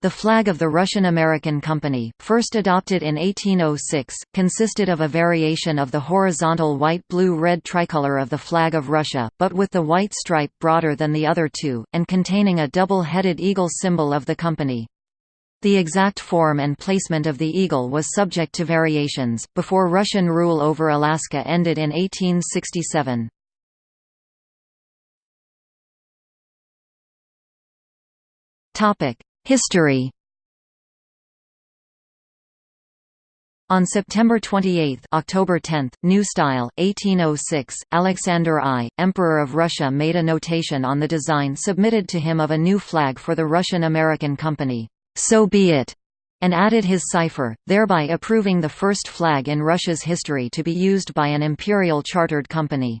The flag of the Russian-American Company, first adopted in 1806, consisted of a variation of the horizontal white-blue-red tricolor of the flag of Russia, but with the white stripe broader than the other two, and containing a double-headed eagle symbol of the company. The exact form and placement of the eagle was subject to variations, before Russian rule over Alaska ended in 1867. Topic History On September 28 October 10, New Style, 1806, Alexander I, Emperor of Russia made a notation on the design submitted to him of a new flag for the Russian-American Company, "'So be it' and added his cipher, thereby approving the first flag in Russia's history to be used by an imperial chartered company.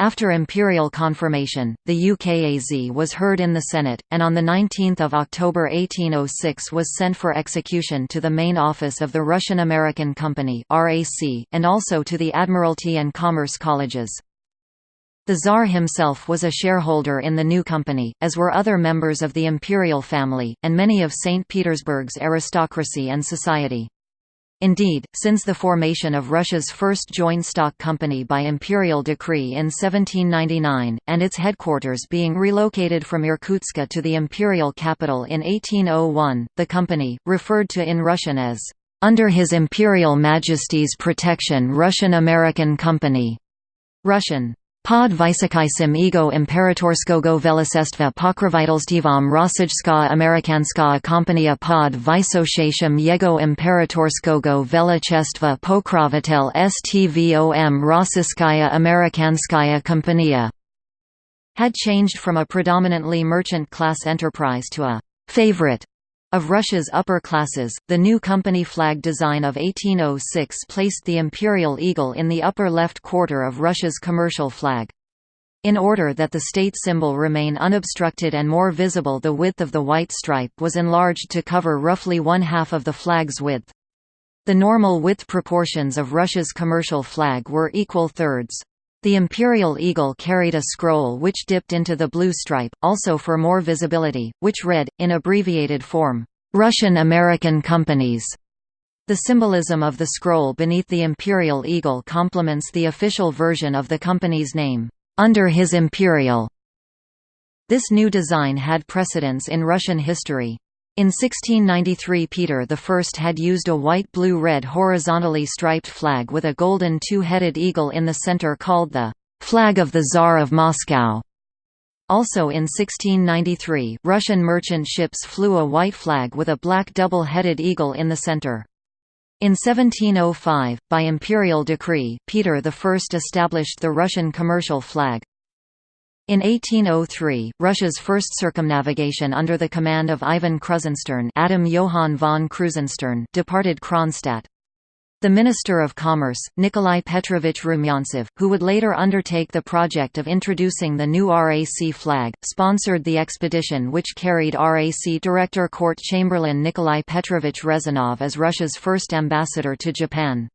After imperial confirmation, the UKAZ was heard in the Senate, and on 19 October 1806 was sent for execution to the main office of the Russian-American Company and also to the Admiralty and Commerce Colleges. The Tsar himself was a shareholder in the new company, as were other members of the imperial family, and many of St. Petersburg's aristocracy and society. Indeed, since the formation of Russia's first joint stock company by imperial decree in 1799, and its headquarters being relocated from Irkutsk to the imperial capital in 1801, the company, referred to in Russian as, "...under His Imperial Majesty's Protection Russian-American Company", Russian, Pod Vysokaisim ego imperatorskogo velisestva pokrovitelstvom Rossijska Amerikanska kompania pod Vysoshashim jego imperatorskogo velichestva pokrovitel stvom Rossiskaya Amerikanskaya kompania had changed from a predominantly merchant class enterprise to a favorite of Russia's upper classes, the new company flag design of 1806 placed the imperial eagle in the upper left quarter of Russia's commercial flag. In order that the state symbol remain unobstructed and more visible the width of the white stripe was enlarged to cover roughly one-half of the flag's width. The normal width proportions of Russia's commercial flag were equal thirds. The imperial eagle carried a scroll which dipped into the blue stripe, also for more visibility, which read, in abbreviated form, "'Russian-American Companies". The symbolism of the scroll beneath the imperial eagle complements the official version of the company's name, "'Under His Imperial". This new design had precedence in Russian history. In 1693 Peter I had used a white-blue-red horizontally striped flag with a golden two-headed eagle in the center called the «Flag of the Tsar of Moscow». Also in 1693, Russian merchant ships flew a white flag with a black double-headed eagle in the center. In 1705, by imperial decree, Peter I established the Russian commercial flag, in 1803, Russia's first circumnavigation under the command of Ivan Krusenstern Adam Johann von Krusenstern departed Kronstadt. The Minister of Commerce, Nikolai Petrovich Rumyantsev, who would later undertake the project of introducing the new RAC flag, sponsored the expedition which carried RAC Director Court Chamberlain Nikolai Petrovich Rezanov as Russia's first ambassador to Japan.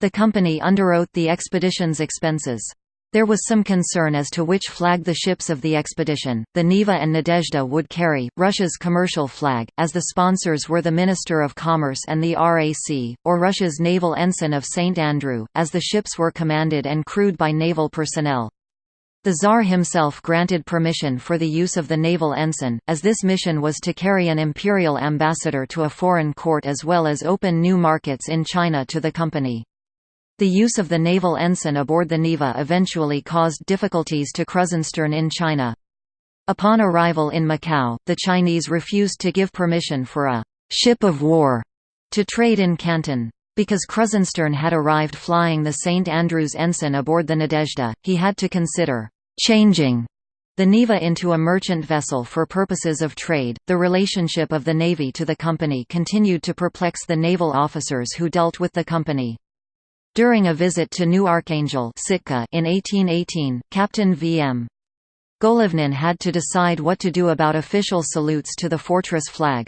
The company underwrote the expedition's expenses. There was some concern as to which flag the ships of the expedition, the Neva and Nadezhda would carry, Russia's commercial flag, as the sponsors were the Minister of Commerce and the RAC, or Russia's naval ensign of St. Andrew, as the ships were commanded and crewed by naval personnel. The Tsar himself granted permission for the use of the naval ensign, as this mission was to carry an imperial ambassador to a foreign court as well as open new markets in China to the company. The use of the naval ensign aboard the Neva eventually caused difficulties to Krusenstern in China. Upon arrival in Macau, the Chinese refused to give permission for a «ship of war» to trade in Canton. Because Krusenstern had arrived flying the St. Andrews ensign aboard the Nadezhda, he had to consider «changing» the Neva into a merchant vessel for purposes of trade. The relationship of the Navy to the company continued to perplex the naval officers who dealt with the company. During a visit to New Archangel Sitka in 1818, Captain V.M. Golovnin had to decide what to do about official salutes to the fortress flag.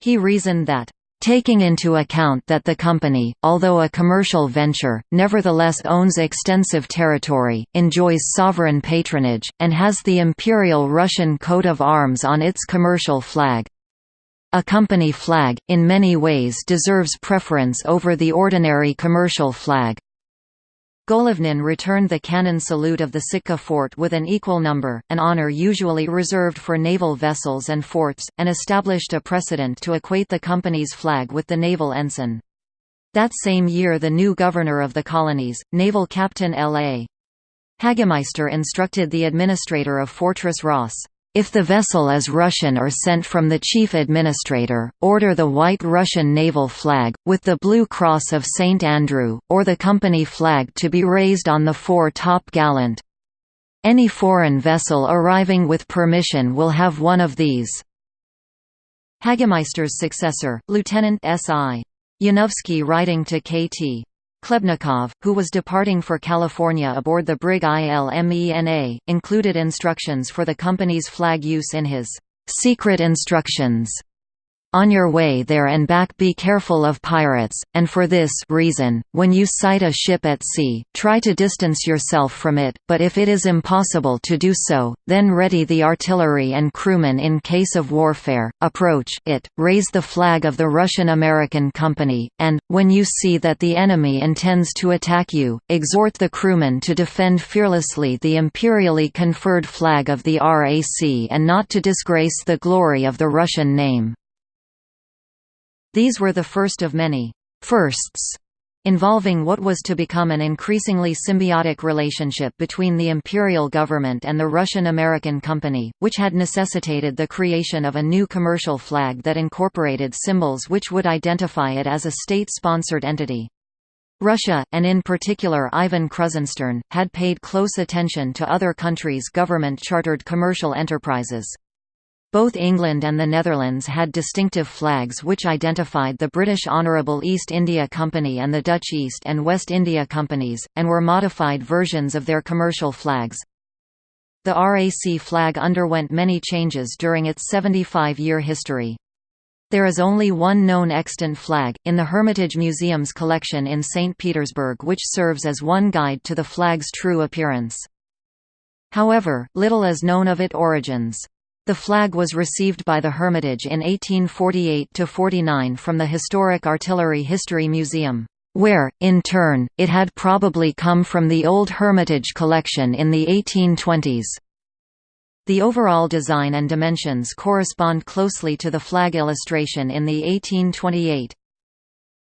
He reasoned that, Taking into account that the company, although a commercial venture, nevertheless owns extensive territory, enjoys sovereign patronage, and has the Imperial Russian coat of arms on its commercial flag, A company flag, in many ways deserves preference over the ordinary commercial flag. Golovnin returned the cannon salute of the Sitka fort with an equal number, an honor usually reserved for naval vessels and forts, and established a precedent to equate the company's flag with the naval ensign. That same year the new governor of the colonies, naval captain L.A. Hagemeister instructed the administrator of Fortress Ross, if the vessel is Russian or sent from the chief administrator, order the white Russian naval flag, with the blue cross of St. Andrew, or the company flag to be raised on the fore-top gallant. Any foreign vessel arriving with permission will have one of these. Hagemeister's successor, Lieutenant S.I. Yanovsky writing to K.T. Klebnikov, who was departing for California aboard the brig ILMENA, included instructions for the company's flag use in his secret instructions. On your way there and back be careful of pirates, and for this reason, when you sight a ship at sea, try to distance yourself from it, but if it is impossible to do so, then ready the artillery and crewmen in case of warfare, approach it, raise the flag of the Russian-American Company, and, when you see that the enemy intends to attack you, exhort the crewmen to defend fearlessly the imperially conferred flag of the RAC and not to disgrace the glory of the Russian name. These were the first of many firsts involving what was to become an increasingly symbiotic relationship between the imperial government and the Russian-American Company, which had necessitated the creation of a new commercial flag that incorporated symbols which would identify it as a state-sponsored entity. Russia, and in particular Ivan Krusenstern, had paid close attention to other countries' government-chartered commercial enterprises. Both England and the Netherlands had distinctive flags which identified the British Honourable East India Company and the Dutch East and West India Companies, and were modified versions of their commercial flags. The RAC flag underwent many changes during its 75-year history. There is only one known extant flag, in the Hermitage Museum's collection in St. Petersburg which serves as one guide to the flag's true appearance. However, little is known of its origins. The flag was received by the Hermitage in 1848–49 from the Historic Artillery History Museum, where, in turn, it had probably come from the old Hermitage collection in the 1820s. The overall design and dimensions correspond closely to the flag illustration in the 1828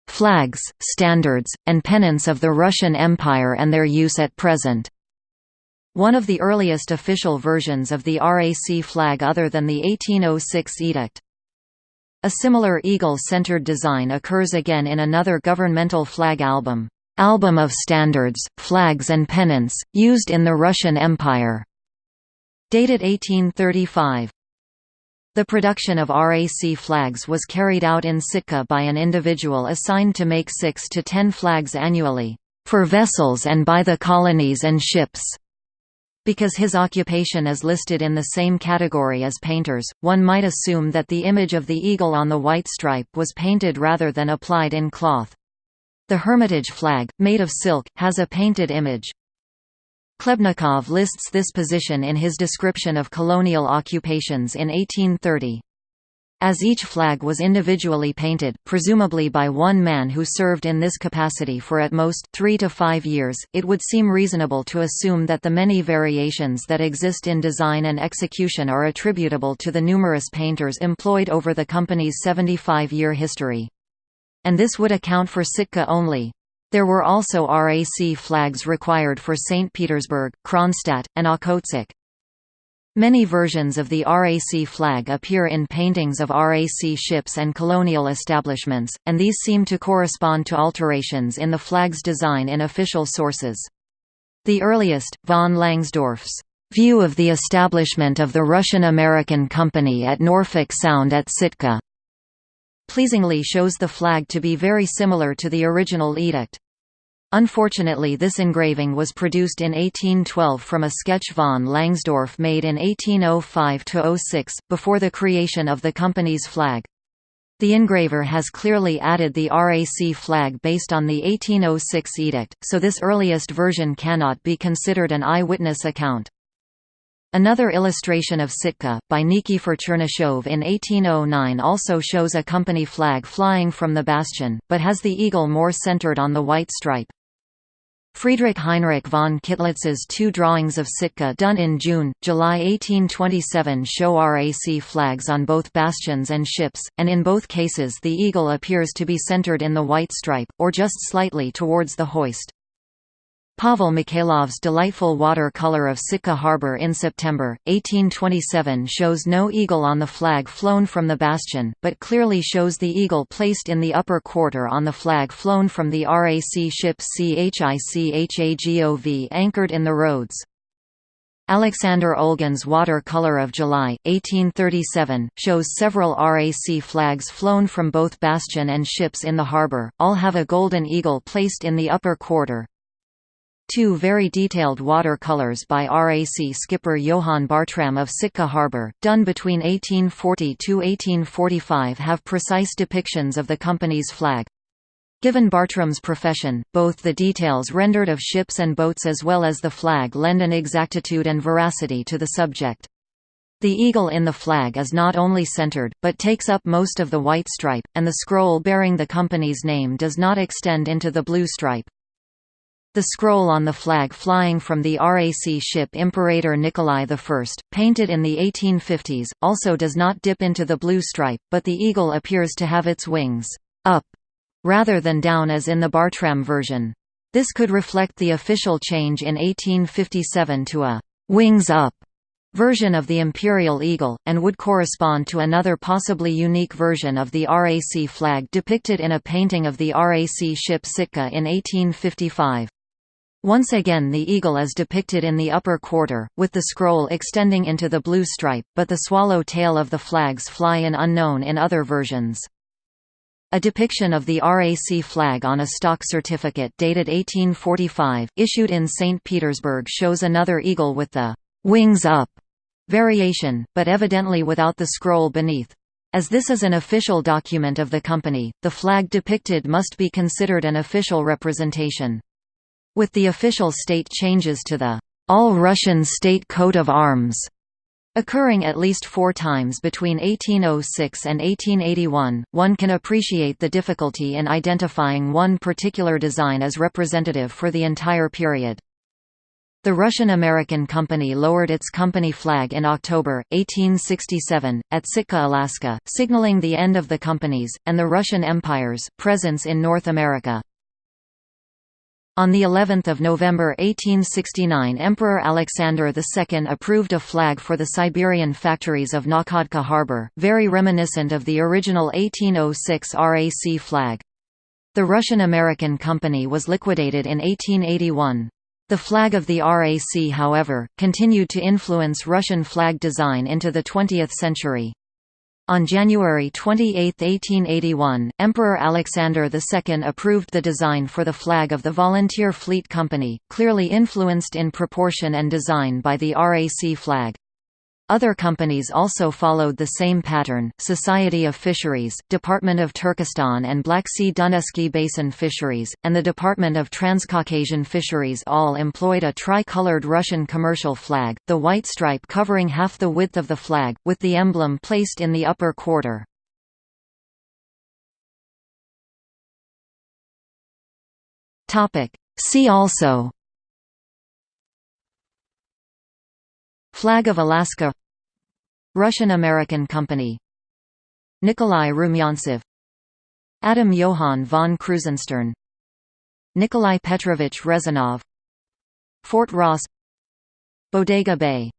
Flags, Standards, and Pennants of the Russian Empire and their use at present one of the earliest official versions of the RAC flag other than the 1806 edict. A similar eagle-centered design occurs again in another governmental flag album, Album of Standards, Flags and Pennants, used in the Russian Empire, dated 1835. The production of RAC flags was carried out in Sitka by an individual assigned to make 6 to 10 flags annually, for vessels and by the colonies and ships. Because his occupation is listed in the same category as painters, one might assume that the image of the eagle on the white stripe was painted rather than applied in cloth. The Hermitage flag, made of silk, has a painted image. Klebnikov lists this position in his description of colonial occupations in 1830. As each flag was individually painted, presumably by one man who served in this capacity for at most three to five years, it would seem reasonable to assume that the many variations that exist in design and execution are attributable to the numerous painters employed over the company's 75-year history. And this would account for Sitka only. There were also RAC flags required for St. Petersburg, Kronstadt, and Okhotsk. Many versions of the RAC flag appear in paintings of RAC ships and colonial establishments, and these seem to correspond to alterations in the flag's design in official sources. The earliest, von Langsdorff's view of the establishment of the Russian-American Company at Norfolk Sound at Sitka pleasingly shows the flag to be very similar to the original edict. Unfortunately this engraving was produced in 1812 from a sketch von Langsdorff made in 1805–06, before the creation of the company's flag. The engraver has clearly added the RAC flag based on the 1806 edict, so this earliest version cannot be considered an eyewitness account. Another illustration of Sitka, by Nikifor Chernyshev in 1809 also shows a company flag flying from the bastion, but has the eagle more centered on the white stripe. Friedrich Heinrich von Kittlitz's two drawings of Sitka done in June, July 1827 show RAC flags on both bastions and ships, and in both cases the eagle appears to be centered in the white stripe, or just slightly towards the hoist. Pavel Mikhailov's delightful water-color of Sitka Harbor in September, 1827 shows no eagle on the flag flown from the bastion, but clearly shows the eagle placed in the upper quarter on the flag flown from the RAC ship CHICHAGOV anchored in the roads. Alexander Olgin's water-color of July, 1837, shows several RAC flags flown from both bastion and ships in the harbor, all have a golden eagle placed in the upper quarter. Two very detailed watercolors by RAC skipper Johann Bartram of Sitka Harbour, done between 1840–1845 have precise depictions of the company's flag. Given Bartram's profession, both the details rendered of ships and boats as well as the flag lend an exactitude and veracity to the subject. The eagle in the flag is not only centered, but takes up most of the white stripe, and the scroll bearing the company's name does not extend into the blue stripe. The scroll on the flag flying from the RAC ship Imperator Nikolai I, painted in the 1850s, also does not dip into the blue stripe, but the eagle appears to have its wings up rather than down as in the Bartram version. This could reflect the official change in 1857 to a wings up version of the imperial eagle, and would correspond to another possibly unique version of the RAC flag depicted in a painting of the RAC ship Sitka in 1855. Once again the eagle is depicted in the upper quarter, with the scroll extending into the blue stripe, but the swallow tail of the flags fly in unknown in other versions. A depiction of the RAC flag on a stock certificate dated 1845, issued in St. Petersburg shows another eagle with the «wings up» variation, but evidently without the scroll beneath. As this is an official document of the company, the flag depicted must be considered an official representation. With the official state changes to the All-Russian State Coat of Arms occurring at least four times between 1806 and 1881, one can appreciate the difficulty in identifying one particular design as representative for the entire period. The Russian-American Company lowered its company flag in October, 1867, at Sitka, Alaska, signaling the end of the company's, and the Russian Empire's, presence in North America. On the 11th of November 1869 Emperor Alexander II approved a flag for the Siberian factories of Nakhodka harbor, very reminiscent of the original 1806 RAC flag. The Russian-American Company was liquidated in 1881. The flag of the RAC however, continued to influence Russian flag design into the 20th century. On January 28, 1881, Emperor Alexander II approved the design for the flag of the Volunteer Fleet Company, clearly influenced in proportion and design by the RAC flag. Other companies also followed the same pattern, Society of Fisheries, Department of Turkestan and Black Sea Dunevsky Basin Fisheries, and the Department of Transcaucasian Fisheries all employed a tri-colored Russian commercial flag, the white stripe covering half the width of the flag, with the emblem placed in the upper quarter. See also Flag of Alaska. Russian-American Company. Nikolai Rumyantsev Adam Johann von Krusenstern. Nikolai Petrovich Rezanov. Fort Ross. Bodega Bay